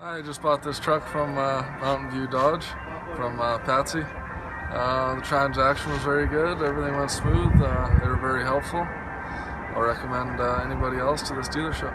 I just bought this truck from uh, Mountain View Dodge from uh, Patsy. Uh, the transaction was very good. Everything went smooth. Uh, they were very helpful. I'll recommend uh, anybody else to this dealership.